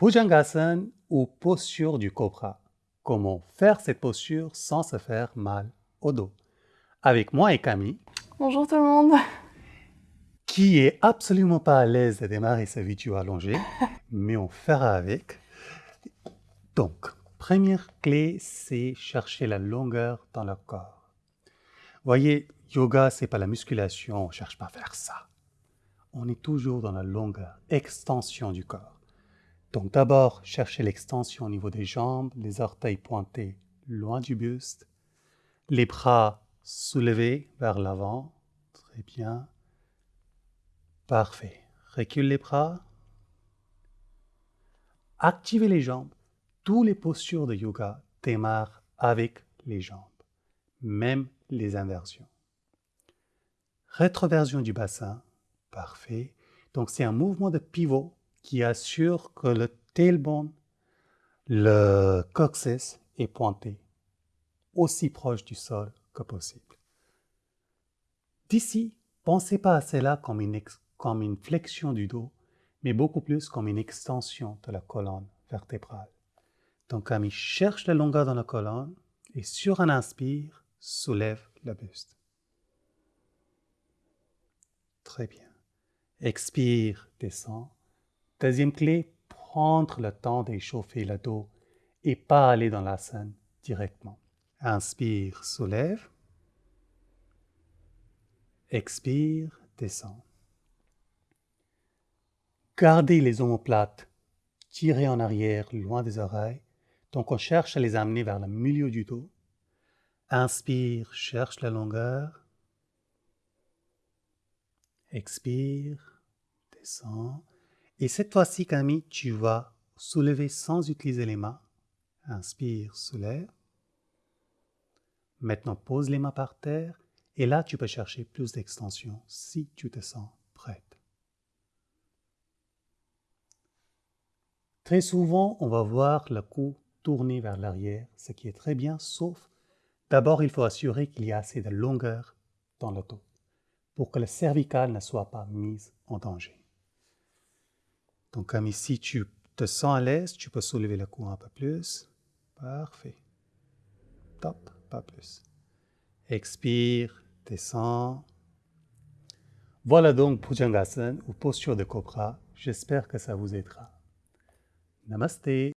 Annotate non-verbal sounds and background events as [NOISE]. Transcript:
Bhujangasana ou posture du cobra. Comment faire cette posture sans se faire mal au dos? Avec moi et Camille. Bonjour tout le monde. Qui est absolument pas à l'aise de démarrer sa vidéo allongée, [LAUGHS] mais on fera avec. Donc, première clé, c'est chercher la longueur dans le corps. Voyez, yoga, c'est pas la musculation, on cherche pas à faire ça. On est toujours dans la longueur, extension du corps. Donc d'abord, cherchez l'extension au niveau des jambes, les orteils pointés loin du buste, les bras soulevés vers l'avant. Très bien. Parfait. Recule les bras. Activez les jambes. Toutes les postures de yoga démarrent avec les jambes, même les inversions. Rétroversion du bassin. Parfait. Donc c'est un mouvement de pivot qui assure que le tailbone, le coccyx est pointé aussi proche du sol que possible. D'ici, pensez pas à cela comme une, comme une flexion du dos, mais beaucoup plus comme une extension de la colonne vertébrale. Donc, Camille cherche la longueur dans la colonne et sur un inspire, soulève le buste. Très bien. Expire, descend. Deuxième clé, prendre le temps d'échauffer le dos et pas aller dans la scène directement. Inspire, soulève. Expire, descend. Gardez les omoplates tirées en arrière, loin des oreilles. Donc on cherche à les amener vers le milieu du dos. Inspire, cherche la longueur. Expire, descend. Et cette fois-ci, Camille, tu vas soulever sans utiliser les mains. Inspire, soulève. Maintenant, pose les mains par terre. Et là, tu peux chercher plus d'extension si tu te sens prête. Très souvent, on va voir le cou tourner vers l'arrière, ce qui est très bien, sauf d'abord, il faut assurer qu'il y a assez de longueur dans le dos pour que le cervical ne soit pas mis en danger. Donc, comme ici, tu te sens à l'aise, tu peux soulever le cou un peu plus. Parfait. Top, pas plus. Expire, descend. Voilà donc Bhujangasana ou posture de cobra. J'espère que ça vous aidera. Namaste.